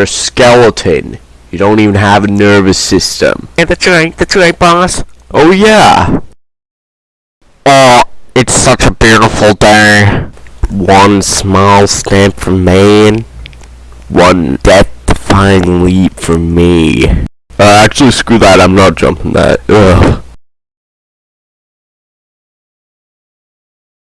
A skeleton. You don't even have a nervous system. Yeah, that's right. That's right, boss. Oh yeah. Oh, it's such a beautiful day. One small step for man. One death-defying leap for me. Uh, actually, screw that. I'm not jumping that. Ugh.